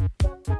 Bye.